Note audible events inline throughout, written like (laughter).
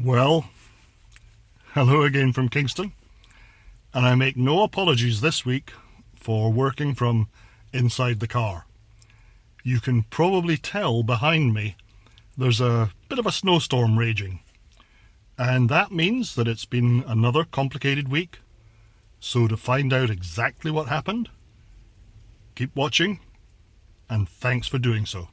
Well, hello again from Kingston, and I make no apologies this week for working from inside the car. You can probably tell behind me there's a bit of a snowstorm raging, and that means that it's been another complicated week. So to find out exactly what happened, keep watching, and thanks for doing so.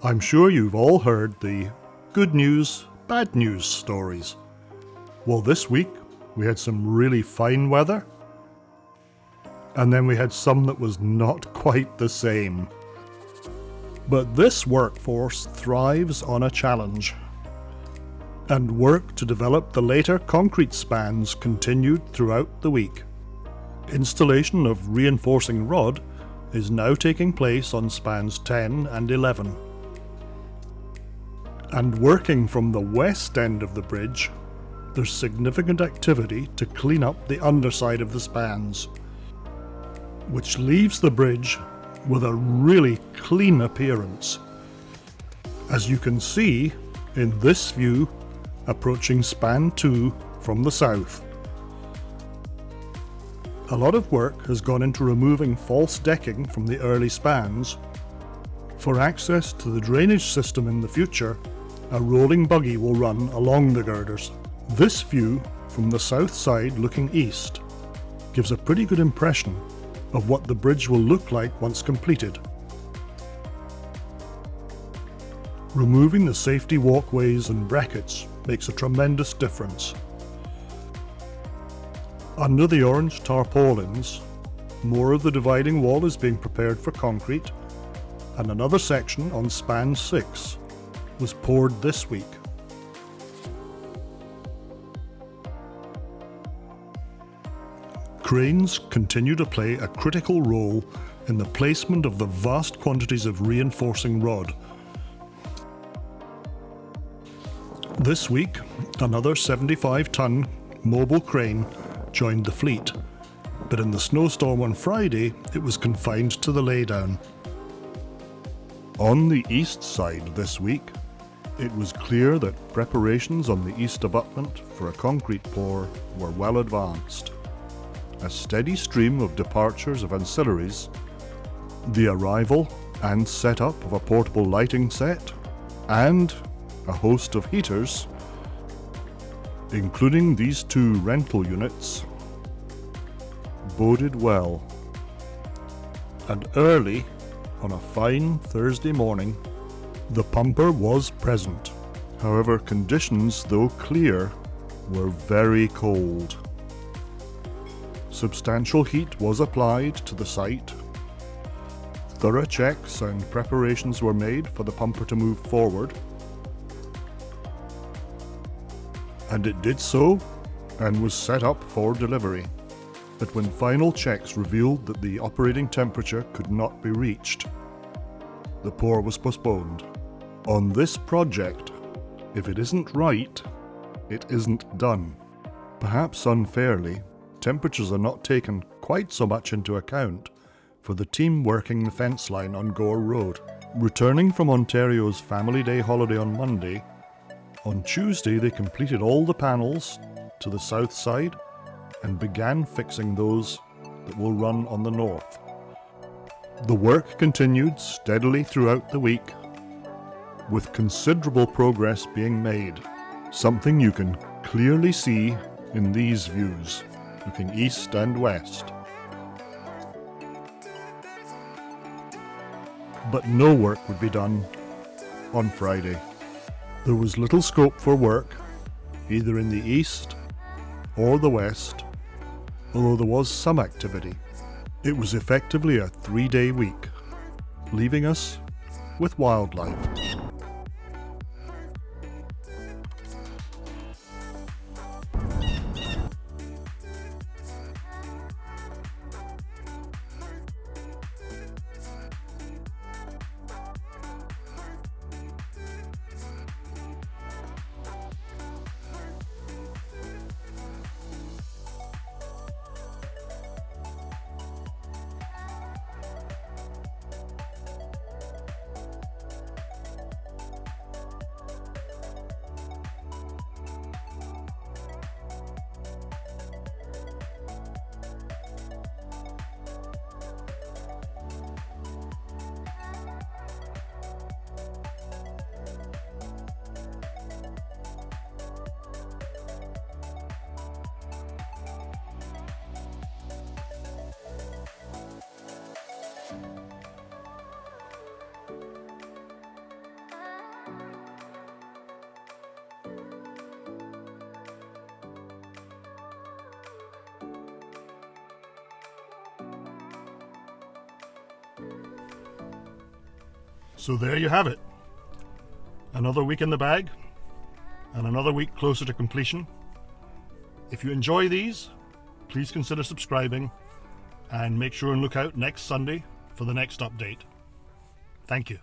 I'm sure you've all heard the good news, bad news stories. Well, this week we had some really fine weather, and then we had some that was not (laughs) quite the same. But this workforce thrives on a challenge. And work to develop the later concrete spans continued throughout the week. Installation of reinforcing rod is now taking place on spans 10 and 11 and working from the west end of the bridge, there's significant activity to clean up the underside of the spans, which leaves the bridge with a really clean appearance. As you can see in this view approaching span 2 from the south. A lot of work has gone into removing false decking from the early spans. For access to the drainage system in the future, a rolling buggy will run along the girders. This view, from the south side looking east, gives a pretty good impression of what the bridge will look like once completed. Removing the safety walkways and brackets makes a tremendous difference. Under the orange tarpaulins, more of the dividing wall is being prepared for concrete, and another section on span 6 was poured this week. Cranes continue to play a critical role in the placement of the vast quantities of reinforcing rod. This week, another 75 ton mobile crane joined the fleet, but in the snowstorm on Friday it was confined to the laydown. On the east side this week, it was clear that preparations on the east abutment for a concrete pour were well advanced. A steady stream of departures of ancillaries, the arrival and setup of a portable lighting set, and a host of heaters, including these two rental units, boded well. And early, on a fine Thursday morning, the pumper was present. However, conditions, though clear, were very cold. Substantial heat was applied to the site. Thorough checks and preparations were made for the pumper to move forward. And it did so, and was set up for delivery. But when final checks revealed that the operating temperature could not be reached, the pour was postponed. On this project, if it isn't right, it isn't done. Perhaps unfairly, temperatures are not taken quite so much into account for the team working the fence line on Gore Road. Returning from Ontario's Family Day holiday on Monday, on Tuesday they completed all the panels to the south side and began fixing those that will run on the north. The work continued steadily throughout the week with considerable progress being made, something you can clearly see in these views, looking east and west. But no work would be done on Friday. There was little scope for work, either in the east or the west, although there was some activity. It was effectively a three-day week, leaving us with wildlife. So there you have it. Another week in the bag, and another week closer to completion. If you enjoy these, please consider subscribing and make sure and look out next Sunday for the next update. Thank you.